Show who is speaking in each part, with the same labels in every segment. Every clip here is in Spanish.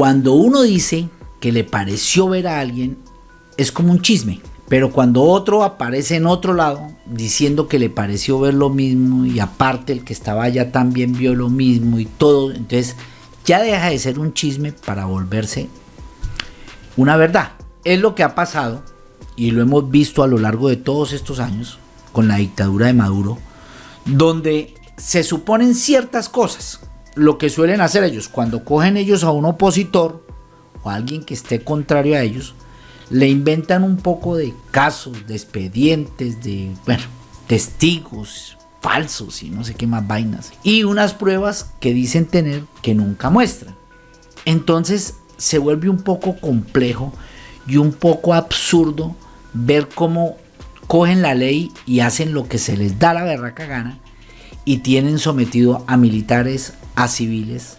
Speaker 1: Cuando uno dice que le pareció ver a alguien, es como un chisme. Pero cuando otro aparece en otro lado diciendo que le pareció ver lo mismo y aparte el que estaba allá también vio lo mismo y todo, entonces ya deja de ser un chisme para volverse una verdad. Es lo que ha pasado y lo hemos visto a lo largo de todos estos años con la dictadura de Maduro, donde se suponen ciertas cosas. Lo que suelen hacer ellos cuando cogen ellos a un opositor o a alguien que esté contrario a ellos, le inventan un poco de casos, de expedientes, de, bueno, testigos falsos y no sé qué más vainas. Y unas pruebas que dicen tener que nunca muestran. Entonces se vuelve un poco complejo y un poco absurdo ver cómo cogen la ley y hacen lo que se les da la berraca gana y tienen sometido a militares, a civiles,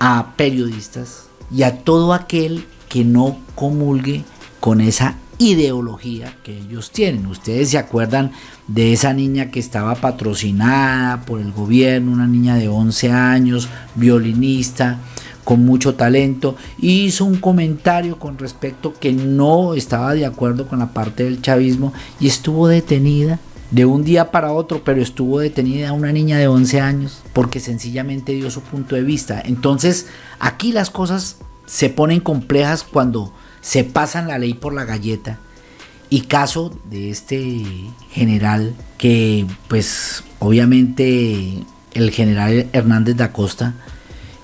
Speaker 1: a periodistas y a todo aquel que no comulgue con esa ideología que ellos tienen. Ustedes se acuerdan de esa niña que estaba patrocinada por el gobierno, una niña de 11 años, violinista, con mucho talento, hizo un comentario con respecto que no estaba de acuerdo con la parte del chavismo y estuvo detenida de un día para otro, pero estuvo detenida una niña de 11 años porque sencillamente dio su punto de vista. Entonces, aquí las cosas se ponen complejas cuando se pasan la ley por la galleta. Y caso de este general que pues obviamente el general Hernández da Costa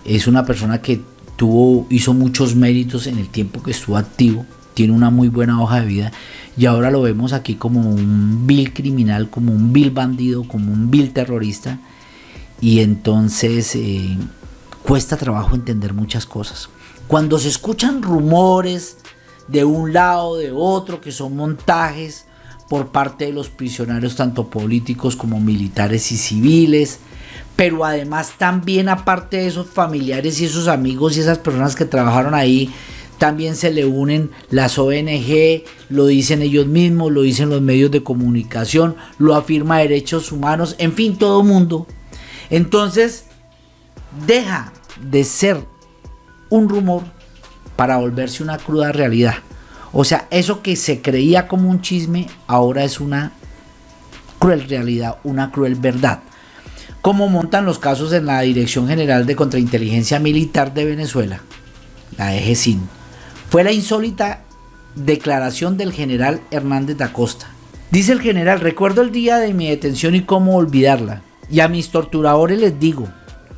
Speaker 1: es una persona que tuvo, hizo muchos méritos en el tiempo que estuvo activo, tiene una muy buena hoja de vida y ahora lo vemos aquí como un vil criminal, como un vil bandido, como un vil terrorista y entonces eh, cuesta trabajo entender muchas cosas. Cuando se escuchan rumores de un lado, de otro, que son montajes por parte de los prisioneros, tanto políticos como militares y civiles, pero además también aparte de esos familiares y esos amigos y esas personas que trabajaron ahí, también se le unen las ONG, lo dicen ellos mismos, lo dicen los medios de comunicación, lo afirma Derechos Humanos, en fin, todo mundo. Entonces, deja de ser un rumor para volverse una cruda realidad. O sea, eso que se creía como un chisme ahora es una cruel realidad, una cruel verdad. ¿Cómo montan los casos en la Dirección General de Contrainteligencia Militar de Venezuela, la EGESIN? Fue la insólita declaración del general Hernández da Costa. Dice el general, recuerdo el día de mi detención y cómo olvidarla. Y a mis torturadores les digo,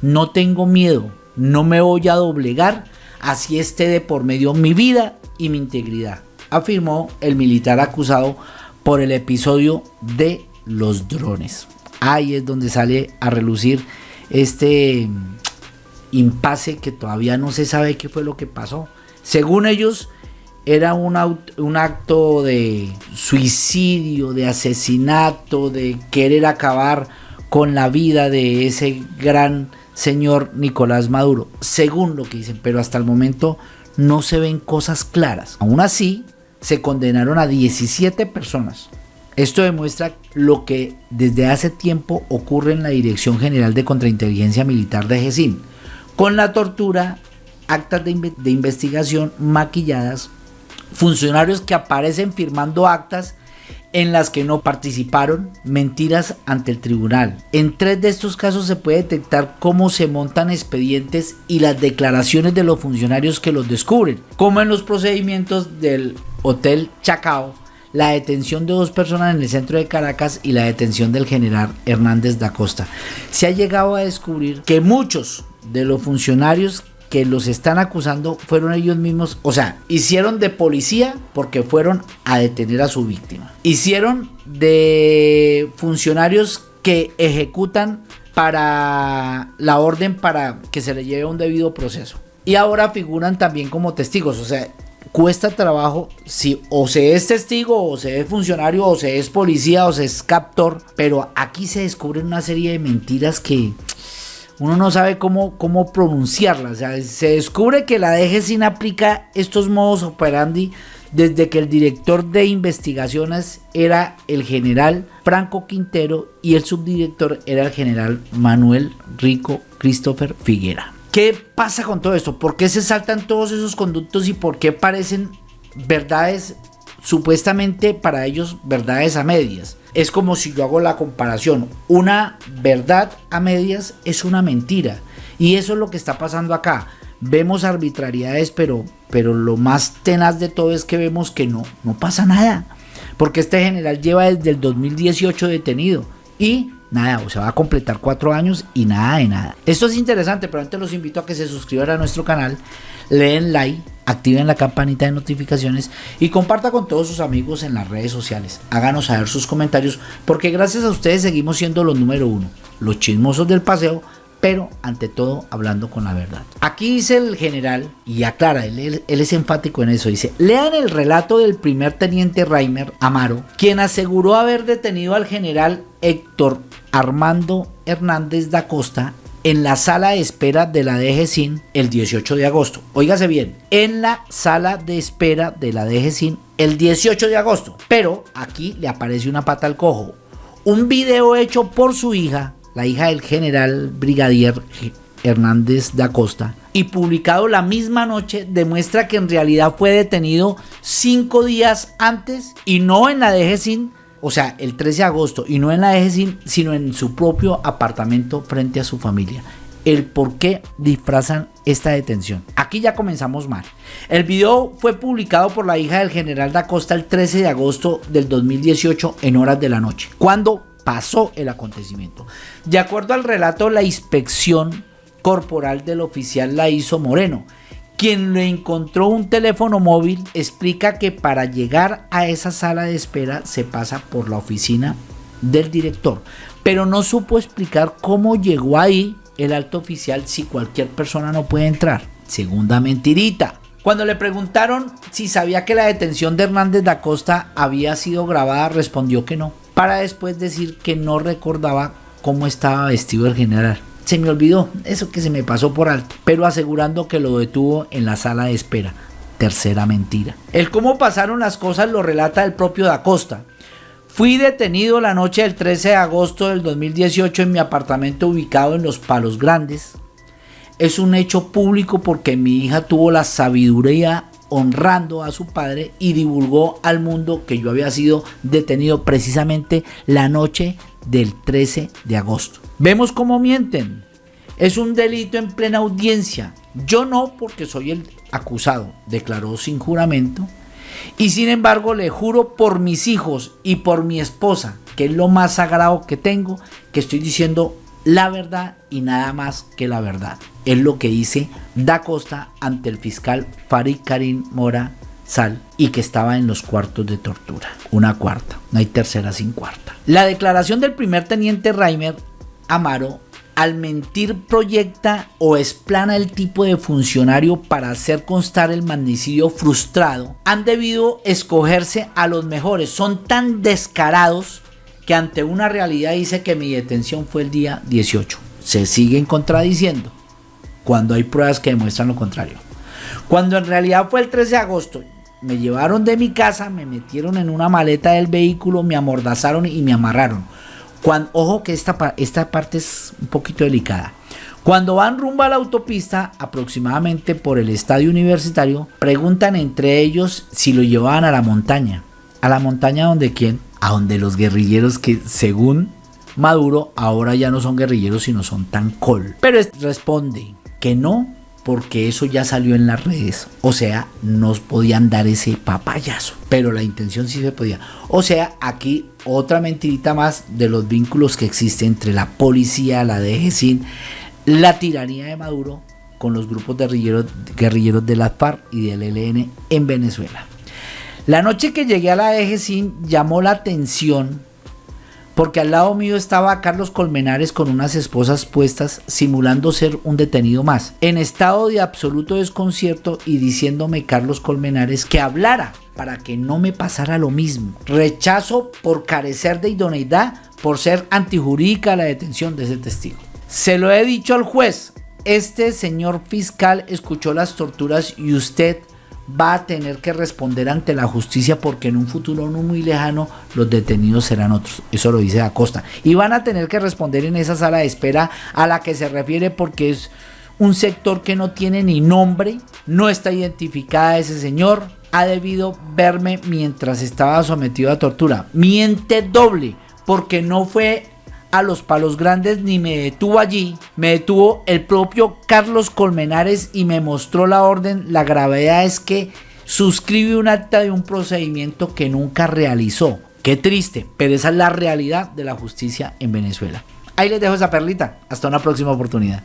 Speaker 1: no tengo miedo, no me voy a doblegar así esté de por medio mi vida y mi integridad, afirmó el militar acusado por el episodio de los drones. Ahí es donde sale a relucir este mm, impasse que todavía no se sabe qué fue lo que pasó. Según ellos, era un, acto de suicidio, de asesinato, de querer acabar con la vida de ese gran señor Nicolás Maduro, según lo que dicen, pero hasta el momento no se ven cosas claras. Aún así, se condenaron a 17 personas. Esto demuestra lo que desde hace tiempo ocurre en la Dirección General de Contrainteligencia Militar de GESIN, con la tortura, actas de, investigación maquilladas, funcionarios que aparecen firmando actas en las que no participaron, mentiras ante el tribunal. En tres de estos casos se puede detectar cómo se montan expedientes y las declaraciones de los funcionarios que los descubren, como en los procedimientos del Hotel Chacao, la detención de dos personas en el centro de Caracas y la detención del general Hernández da Costa. Se ha llegado a descubrir que muchos de los funcionarios que los están acusando fueron ellos mismos, o sea, hicieron de policía porque fueron a detener a su víctima. Hicieron de funcionarios que ejecutan para la orden para que se le lleve un debido proceso. Y ahora figuran también como testigos, o sea, cuesta trabajo si o se es testigo o se es funcionario o se es policía o se es captor, pero aquí se descubren una serie de mentiras que uno no sabe cómo, cómo pronunciarla. O sea, se descubre que la sin aplica estos modos operandi desde que el director de investigaciones era el general Franco Quintero y el subdirector era el general Manuel Rico Christopher Figuera. ¿Qué pasa con todo esto? ¿Por qué se saltan todos esos conductos y por qué parecen verdades supuestamente para ellos verdades a medias? Es como si yo hago la comparación. Una verdad a medias es una mentira. Y eso es lo que está pasando acá. Vemos arbitrariedades, pero, pero lo más tenaz de todo es que vemos que no, no pasa nada. Porque este general lleva desde el 2018 detenido. Y nada, o sea, va a completar cuatro años y nada de nada. Esto es interesante, pero antes los invito a que se suscriban a nuestro canal, leen like, activen la campanita de notificaciones y comparta con todos sus amigos en las redes sociales. Háganos saber sus comentarios porque gracias a ustedes seguimos siendo los número uno, los chismosos del paseo pero ante todo hablando con la verdad. Aquí dice el general, y aclara, él, es enfático en eso, dice, lean el relato del primer teniente Reimer Amaro, quien aseguró haber detenido al general Héctor Armando Hernández da Costa en la sala de espera de la DGCIN el 18 de agosto. Óigase bien, en la sala de espera de la DGCIN el 18 de agosto. Pero aquí le aparece una pata al cojo. Un video hecho por su hija la hija del general brigadier Hernández da Costa, y publicado la misma noche, demuestra que en realidad fue detenido cinco días antes y no en la DGCIN, o sea, el 13 de agosto, y no en la DGCIN, sino en su propio apartamento frente a su familia. El por qué disfrazan esta detención. Aquí ya comenzamos mal. El video fue publicado por la hija del general da Costa el 13 de agosto del 2018 en horas de la noche, cuando pasó el acontecimiento. De acuerdo al relato, la inspección corporal del oficial la hizo Moreno. Quien le encontró un teléfono móvil explica que para llegar a esa sala de espera se pasa por la oficina del director, pero no supo explicar cómo llegó ahí el alto oficial si cualquier persona no puede entrar. Segunda mentirita. Cuando le preguntaron si sabía que la detención de Hernández da Costa había sido grabada, respondió que no para después decir que no recordaba cómo estaba vestido el general. Se me olvidó, eso que se me pasó por alto, pero asegurando que lo detuvo en la sala de espera. Tercera mentira. El cómo pasaron las cosas lo relata el propio Da Costa. Fui detenido la noche del 13 de agosto del 2018 en mi apartamento ubicado en Los Palos Grandes. Es un hecho público porque mi hija tuvo la sabiduría honrando a su padre y divulgó al mundo que yo había sido detenido precisamente la noche del 13 de agosto. Vemos cómo mienten. Es un delito en plena audiencia. Yo no porque soy el acusado, declaró sin juramento. Y sin embargo le juro por mis hijos y por mi esposa, que es lo más sagrado que tengo, que estoy diciendo la verdad y nada más que la verdad. Es lo que dice Da Costa ante el fiscal Farid Karim Mora Sal y que estaba en los cuartos de tortura. Una cuarta, no hay tercera sin cuarta. La declaración del primer teniente Reimer Amaro al mentir proyecta o explana el tipo de funcionario para hacer constar el magnicidio frustrado, han debido escogerse a los mejores. Son tan descarados que ante una realidad dice que mi detención fue el día 18. Se siguen contradiciendo cuando hay pruebas que demuestran lo contrario. Cuando en realidad fue el 13 de agosto, me llevaron de mi casa, me metieron en una maleta del vehículo, me amordazaron y me amarraron. Ojo que esta, esta parte es un poquito delicada. Cuando van rumbo a la autopista, aproximadamente por el estadio universitario, preguntan entre ellos si lo llevaban a la montaña. ¿A la montaña donde quién? a donde los guerrilleros que según Maduro ahora ya no son guerrilleros sino son tan col. Pero responde que no porque eso ya salió en las redes. O sea, nos podían dar ese papayazo. Pero la intención sí se podía. O sea, aquí otra mentirita más de los vínculos que existen entre la policía, la DGCIN, la tiranía de Maduro con los grupos guerrilleros, guerrilleros de la FARC y del ELN en Venezuela. La noche que llegué a la Sin llamó la atención porque al lado mío estaba Carlos Colmenares con unas esposas puestas simulando ser un detenido más, en estado de absoluto desconcierto y diciéndome Carlos Colmenares que hablara para que no me pasara lo mismo. Rechazo por carecer de idoneidad por ser antijurídica la detención de ese testigo. Se lo he dicho al juez, este señor fiscal escuchó las torturas y usted va a tener que responder ante la justicia porque en un futuro no muy lejano los detenidos serán otros. Eso lo dice Acosta. Y van a tener que responder en esa sala de espera a la que se refiere porque es un sector que no tiene ni nombre, no está identificada ese señor, ha debido verme mientras estaba sometido a tortura. Miente doble, porque no fue a los palos grandes ni me detuvo allí, me detuvo el propio Carlos Colmenares y me mostró la orden. La gravedad es que suscribe un acta de un procedimiento que nunca realizó. Qué triste, pero esa es la realidad de la justicia en Venezuela. Ahí les dejo esa perlita. Hasta una próxima oportunidad.